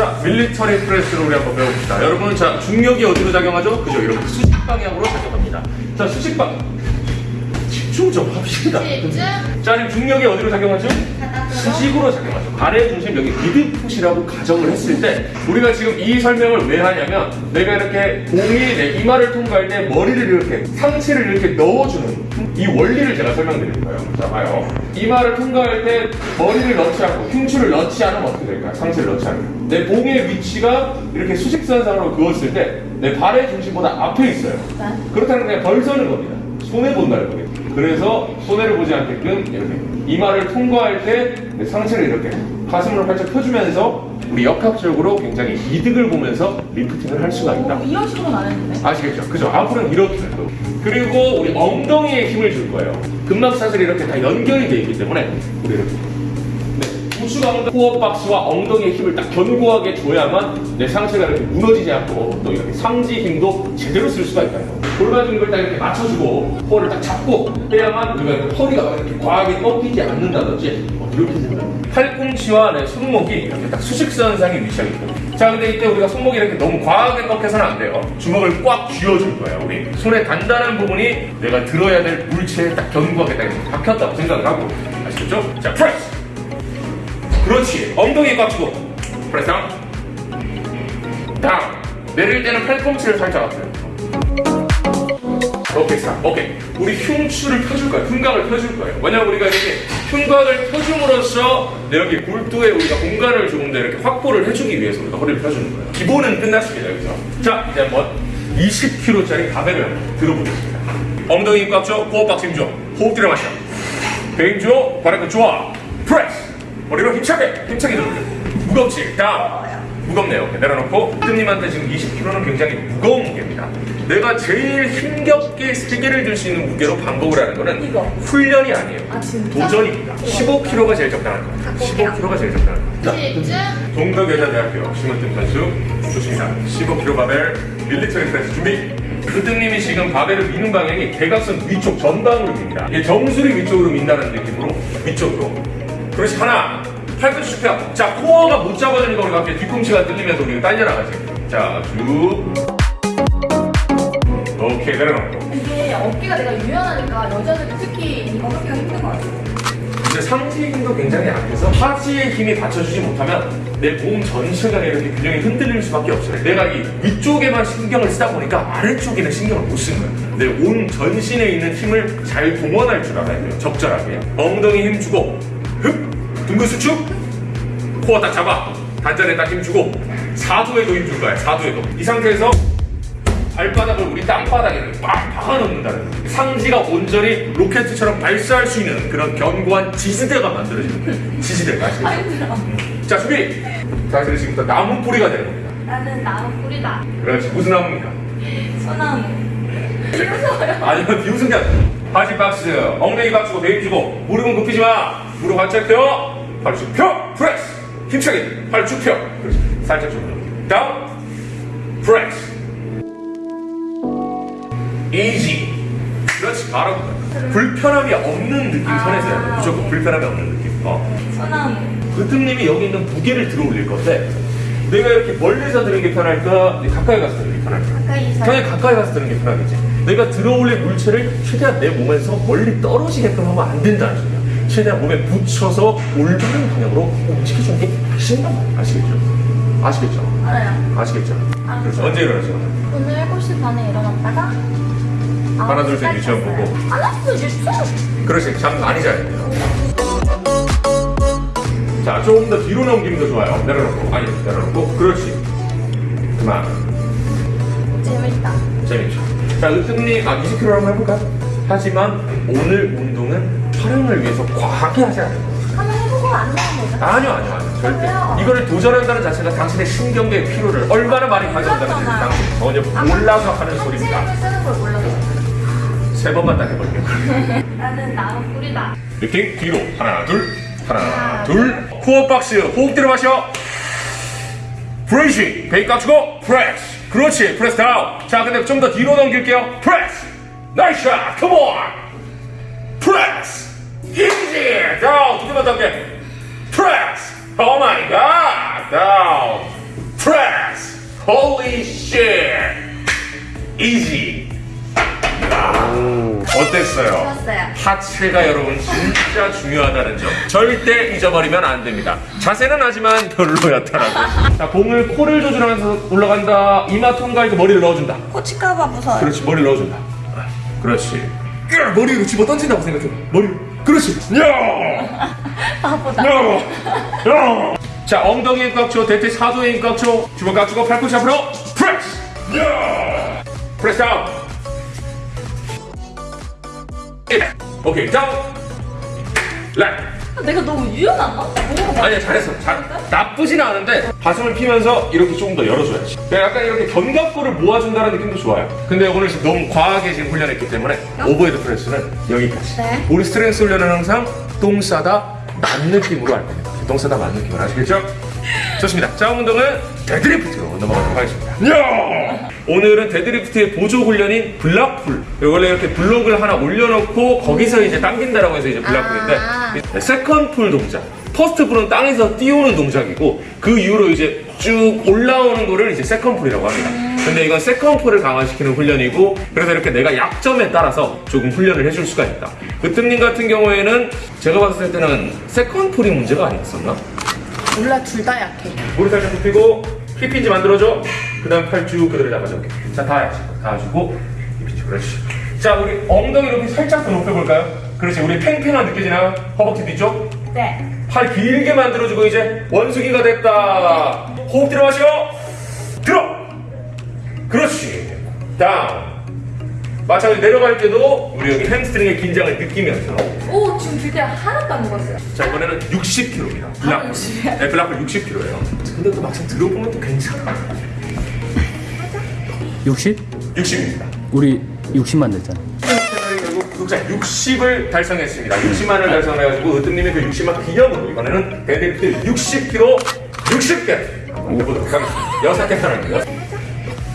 자, 밀리터리 프레스를 우리 한번 배워봅시다. 여러분, 자, 중력이 어디로 작용하죠? 그죠? 이렇게 수직 방향으로 작용합니다. 자, 수직 방 집중 좀 합시다. 집중. 자, 지금 중력이 어디로 작용하죠? 수직으로 작용하죠. 발의 중심 여기 미드풋이라고 가정을 했을 때 우리가 지금 이 설명을 왜 하냐면 내가 이렇게 공이 내 이마를 통과할 때 머리를 이렇게 상체를 이렇게 넣어주는 이 원리를 제가 설명드릴 거예요. 자 봐요. 이마를 통과할 때 머리를 넣지 않고 흉추를 넣지 않으면 어떻게 될까요? 상체를 넣지 않으면 내 봉의 위치가 이렇게 수직선상으로 그었을 때 내 발의 중심보다 앞에 있어요. 네. 그렇다는 게 벌 서는 겁니다. 손해 본다는 거예요. 그래서 손해를 보지 않게끔 이렇게 이마를 통과할 때내 상체를 이렇게 가슴을 활짝 펴주면서 우리 역학적으로 굉장히 이득을 보면서 리프팅을 할 수가 있다. 오, 이런 식으로는 안 했는데. 아시겠죠? 그죠? 앞으로는 이렇게 또. 그리고 우리 엉덩이에 힘을 줄 거예요. 근막사슬이 이렇게 다 연결이 되어 있기 때문에 우리 이렇게 네. 우측 엉덩이 코어 박스와 엉덩이의 힘을 딱 견고하게 줘야만 내 상체가 이렇게 무너지지 않고 또 이렇게 상지 힘도 제대로 쓸 수가 있다요. 골반 중립을 딱 이렇게 맞춰주고 코어를 딱 잡고 해야만 우리가 이렇게 허리가 막 이렇게 과하게 꺾이지 않는다든지 뭐 이렇게 된다. 팔꿈치와 내 손목이 이렇게 딱 수직선상에 위치하게 됩니다. 자, 근데 이때 우리가 손목이 이렇게 너무 과하게 꺾여서는 안 돼요. 주먹을 꽉 쥐어줄 거예요, 우리. 손의 단단한 부분이 내가 들어야 될 물체에 딱 견고하게 딱 이렇게 박혔다고 생각을 하고. 아시겠죠? 자, 프레스! 그렇지. 엉덩이 꽉 쥐고. press down. 다운. 내릴 때는 팔꿈치를 살짝 앞으로. 오케이, stop. 오케이. 우리 흉추를 펴줄 거예요. 흉곽을 펴줄 거예요. 왜냐면 우리가 이렇게 흉곽을 펴줌으로써 내 여기 골두에 우리가 공간을 조금 더 이렇게 확보를 해주기 위해서 우리가 허리를 펴주는 거예요. 기본은 끝났습니다, 여기서. 자, 이제 한번 20kg짜리 바벨을 들어보겠습니다. 엉덩이 꽉 줘, 호흡 박 힘 줘. 호흡 들여 마셔. 배임 줘, 발끝 좋아. 프레스. 머리로 힘차게, 힘차게 들어. 무겁지? 다운. 무겁네요. 내려놓고 뜨님한테 지금 20kg는 굉장히 무거운 무게입니다. 내가 제일 힘겹게 세 개를 들 수 있는 무게로 반복을 하는 거는 이거. 훈련이 아니에요. 아? 도전입니다. 15kg가 제일 적당할 겁니다. 15kg가 제일 적당할 겁니다. 동덕여자대학교 심은뜸 선수 좋습니다. 15kg 바벨 military press 준비. 으뜸님이 지금 바벨을 미는 방향이 대각선 위쪽 전방으로 밉니다. 이게 정수리 위쪽으로 민다는 느낌으로 위쪽으로. 그렇지 하나. 팔꿈치 쭉 펴. 자 코어가 못 잡아주니까 우리가 갑자기 뒤꿈치가 들리면서 우리가 딸려나가지. 자 쭉. 오케이 내려놓고. 이게 어깨가 내가 유연하니까 여자들이 특히 이거 하기가 힘든 것 같아요. 근데 상체의 힘도 굉장히 약해서 하지의 힘이 받쳐주지 못하면 내 몸 전체가 이렇게 균형이 흔들릴 수밖에 없어요. 내가 이 위쪽에만 신경을 쓰다 보니까 아래쪽에는 신경을 못 쓰는 거예요. 내 온 전신에 있는 힘을 잘 동원할 줄 알아야 돼요. 적절하게. 엉덩이 힘 주고, 흡! 둥근 수축, 코어 딱 잡아. 단전에 딱 힘 주고, 4도에도 힘줄 거야. 4도에도. 이 상태에서 발바닥을 우리 땅바닥에 빡 박아놓는다는. 상지가 온전히 로켓처럼 발사할 수 있는 그런 견고한 지지대가 만들어지는 거예요. 지지대가 아 아시겠죠? 자 준비! 자 그래서 지금부터 나무 뿌리가 되는 겁니다. 나는 나무 뿌리다. 그렇지 무슨 나무입니까? 소나무. 이러서요. 아니면 비웃은 게 아니라 바지 박스 엉덩이 박수고 베입 주고 무릎은 굽히지 마 무릎 활짝 펴 팔쭉펴 프레스 힘차게 팔쭉펴 그렇지 살짝 좀 다운 프레스 이지 그렇지 바로. 불편함이 없는 느낌 선에서 해야 돼 아. 무조건 불편함이 없는 느낌 어. 그등님이 여기 있는 무게를 들어 올릴 건데 내가 이렇게 멀리서 드는 게 편할까 가까이 가서 드는 게 편할까. 당연히 가까이 가서 드는 게 편하겠지. 내가 들어 올릴 물체를 최대한 내 몸에서 멀리 떨어지게끔 하면 안 된다는 소리야. 최대한 몸에 붙여서 올바른 방향으로 움직여주는 게 훨씬 나 아시겠죠? 아시겠죠? 알아요. 아시겠죠? 아, 그래서 언제 일어나죠? 오늘 7시 반에 일어났다가 하나, 둘, 셋, 유치원 보고. 하나 둘 셋. 그렇지. 잠 많이 자야 돼요. 자, 조금 더 뒤로 넘기면 더 좋아요. 내려놓고. 아니, 내려놓고. 그렇지. 그만. 재밌다. 재밌죠. 자, 으뜸님, 아, 20kg 한번 해볼까? 하지만 오늘 운동은 촬영을 위해서 과하게 하지 않아요. 한번 해보고 안 나온 거죠? 아니요, 아니요, 아니요. 절대. 왜요? 이거를 도전한다는 자체가 당신의 신경계의 피로를 얼마나 많이 가져온다는 지 당신 전혀 몰라서 하는 소리입니다. 세 번만 딱 해볼게요. 나는 나무 뿌리다. 리팅 뒤로 하나 둘 하나 하나, 둘 코어 박스 호흡 들어 마셔 브레이싱 베이 깍주고 프레스 그렇지 프레스 다운 자 근데 좀 더 뒤로 넘길게요 프레스 나이스 샷 컴온 프레스 다운 두 개만 더 할게 프레스 오 마이 갓 Holy shit! Easy! 야, 어땠어요? 좋았어요. 하체가 여러분 진짜 중요하다는 점 절대 잊어버리면 안 됩니다. 자세는 하지만 별로였더라고요. 자, 공을 코를 조절하면서 올라간다. 이마 통과해서 머리를 넣어준다. 꽂힐까봐 무서워요. 그렇지, 머리를 넣어준다. 그렇지. 야, 머리로 집어 던진다고 생각해. 머리로. 그렇지. 야! 바보다. 야! 야! 자, 엉덩이에 꽉 줘. 대퇴 사두에 꽉 줘. 주먹 꽉 주고 팔꿈치 앞으로. 프레스! 야! press down. 예. 오케이, 다운. rack. 내가 너무 유연한가? 아니야 잘했어 잘, 나쁘진 않은데 가슴을 피면서 이렇게 조금 더 열어줘야지 약간 이렇게 견갑골을 모아준다는 느낌도 좋아요 근데 오늘 지금 너무 과하게 지금 훈련했기 때문에 overhead press는 여기까지 네. 우리 strength 훈련은 항상 똥 싸다 만 느낌으로 할 겁니다 똥 싸다 만 느낌으로 아시겠죠? 좋습니다 자 운동은 deadlift로 넘어가도록 하겠습니다 야! 오늘은 deadlift의 보조 훈련인 block pull 원래 이렇게 블록을 하나 올려놓고 거기서 이제 당긴다라고 해서 이제 block pull인데 아. second pull 동작. first pull은 땅에서 띄우는 동작이고 그 이후로 이제 쭉 올라오는 거를 이제 second pull이라고 합니다. 근데 이건 second pull을 강화시키는 훈련이고 그래서 이렇게 내가 약점에 따라서 조금 훈련을 해줄 수가 있다. 그 뜸님 같은 경우에는 제가 봤을 때는 second pull이 문제가 아니었었나? 몰라 둘 다 약해. 머리 살짝 굽히고 hip hinge 만들어줘. 그 다음 팔 쭉 그대로 잡아줘. 자, 다 해야지. 다 해주고 hip hinge 그렇지. 자, 우리 엉덩이 이렇게 살짝 더 높여볼까요? 그렇지. 우리 팽팽한 느껴지나요? 허벅지 뒤쪽? 네. 팔 길게 만들어주고 이제 원숭이가 됐다. 호흡 들어 마시고 들어. 그렇지. 다운. 마찬가지로 내려갈 때도 우리 여기 햄스트링의 긴장을 느끼면서 오 지금 드디어 하나도 안 먹었어요. 자 이번에는 60kg입니다. block pull. 60이요? 네, block pull 60kg예요. 근데 또 막상 들어보면 또 괜찮아. 60? 60입니다. 우리 60만 됐잖아. 결국 구독자 60을 달성했습니다. 60만을 달성해가지고 으뜸님의 그 60만 기념으로 이번에는 데드리프트 60kg 60개 한번 해보도록 하겠습니다. 여섯 개 하나입니다.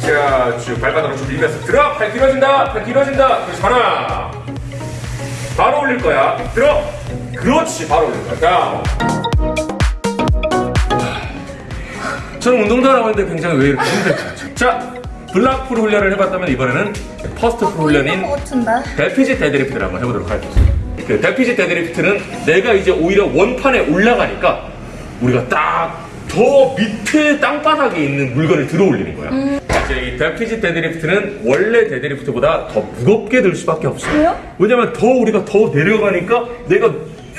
자, 쭉 발바닥으로 쭉 밀면서 들어! 팔 길어진다! 팔 길어진다! 그렇지, 하나! 바로 올릴 거야. 들어! 그렇지, 바로 올릴 거야. 다운. 저는 운동도 안 하고 있는데 굉장히 왜 이렇게 힘들죠? 자, block pull 훈련을 해봤다면 이번에는 first pull 훈련인 같은데. deficit deadlift를 한번 해보도록 하겠습니다. 그 deficit deadlift는 내가 이제 오히려 원판에 올라가니까 우리가 딱 더 밑에 땅바닥에 있는 물건을 들어 올리는 거야. 이제 이 deficit deadlift는 원래 deadlift보다 더 무겁게 들 수밖에 없어요. 왜냐면 더 우리가 더 내려가니까 내가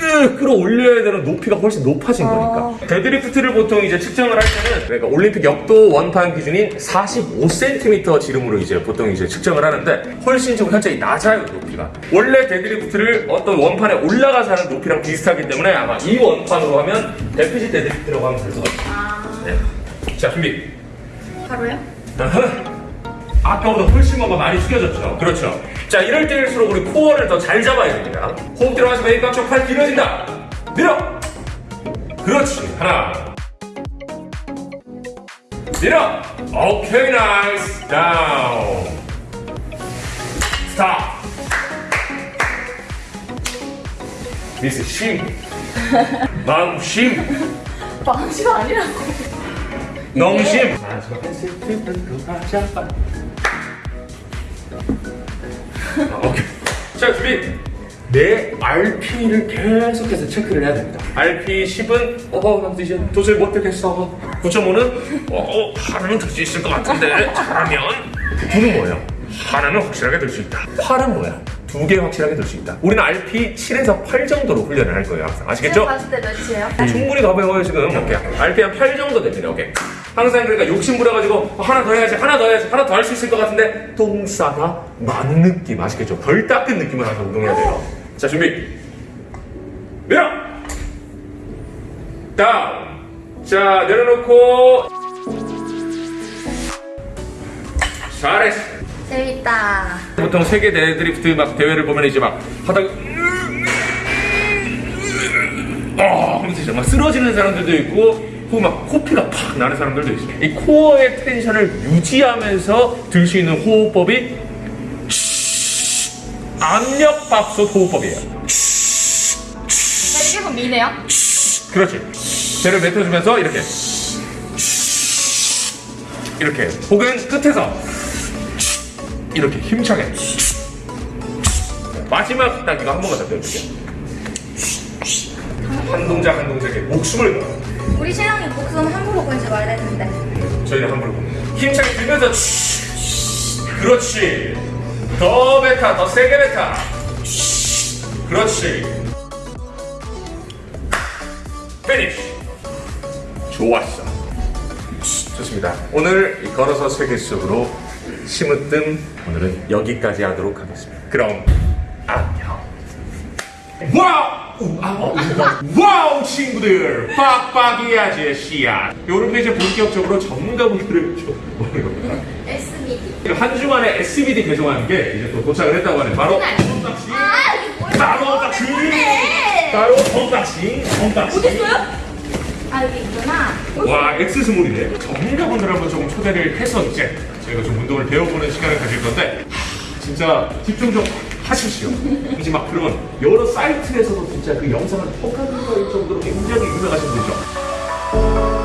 으, 끌어올려야 되는 높이가 훨씬 높아진 거니까. deadlift를 보통 이제 측정을 할 때는 그러니까 올림픽 역도 원판 기준인 45cm 지름으로 이제 보통 이제 측정을 하는데 훨씬 좀 현저히 낮아요 높이가. 원래 deadlift를 어떤 원판에 올라가서 하는 높이랑 비슷하기 때문에 아마 이 원판으로 하면 deficit deadlift라고 하면 될 것 같아요. 아 네. 자 준비. 바로요? 아까보다 훨씬 뭔가 많이 숙여졌죠. 그렇죠. 자, 이럴 때일수록 우리 코어를 더 잘 잡아야 됩니다. 호흡 들어가서 메이크업 쪽팔 길어진다. 밀어. 그렇지. 하나. 밀어. 오케이, nice. Down. Stop. 미스 심. 마음 심. 방식 아니라고. 농심. 아, 오케이. 자, 준비. 내 RP를 계속해서 체크를 해야 됩니다. RP 10은 어, 나 이제 도저히 못 되겠어. 9.5는 어, 어, 하나는 들수 있을 것 같은데 잘하면 9는 뭐예요? 하나는 확실하게 들수 있다. 8은 뭐야? 두 개 확실하게 들수 있다. 우리는 RP 7에서 8 정도로 훈련을 할 거예요. 항상 아시겠죠? 제가 봤을 때 몇이에요? 충분히 가벼워요 지금 오케이 RPM 8 정도 됩니다 오케이 항상 그러니까 욕심 부려가지고 하나 더 해야지 하나 더 해야지 하나 더 할 수 있을 것 같은데 똥 싸다 만 느낌 아시겠죠? 덜 닦은 느낌을 항상 운동해야 돼요. 자 준비. 밀어! Down! 자 내려놓고. 잘했어. 재밌다. 보통 세계 데드리프트 막 대회를 보면 이제 막 하다가 어 하면서 막 쓰러지는 사람들도 있고 막 코피가 팍 나는 사람들도 있어요. 이 코어의 텐션을 유지하면서 들 수 있는 호흡법이 압력밥솥 호흡법이에요. 계속 미네요. 그렇지. 배를 뱉어주면서 이렇게 이렇게 혹은 끝에서 이렇게 힘차게 마지막 딱 이거 한 번만 더 배워줄게요. 한 동작 한 동작에 목숨을 걸어 우리 신랑이 목숨 함부로 걸지 말라 했는데. 저희는 함부로 겁니다. 힘차게 들면서 그렇지. 더 뱉어 더 세게 뱉어 그렇지. Finish 좋았어. 좋습니다. 오늘 이 걸어서 세계 속으로 심으뜸 오늘은 여기까지 하도록 하겠습니다. 그럼 안녕. Wow! Wow 친구들 빡빡이 아저씨야 요렇게 이제 본격적으로 전문가분들을 좀 모는 겁니다 SBD. 한 주만에 SBD 배송하는 게 이제 또 도착을 했다고 하네 바로 unboxing 아? 바로 네. 바로 unboxing unboxing 어딨어요? 아, 여기 있구나. 와 엑스스몰이네 전문가분들 한번 조금 초대를 해서 이제 저희가 좀 운동을 배워보는 시간을 가질 건데 하, 진짜 집중 좀 하십시오. 이제 막 그런 여러 사이트에서도 진짜 그 영상을 poka는 거일 정도로 굉장히 유명하신 분이죠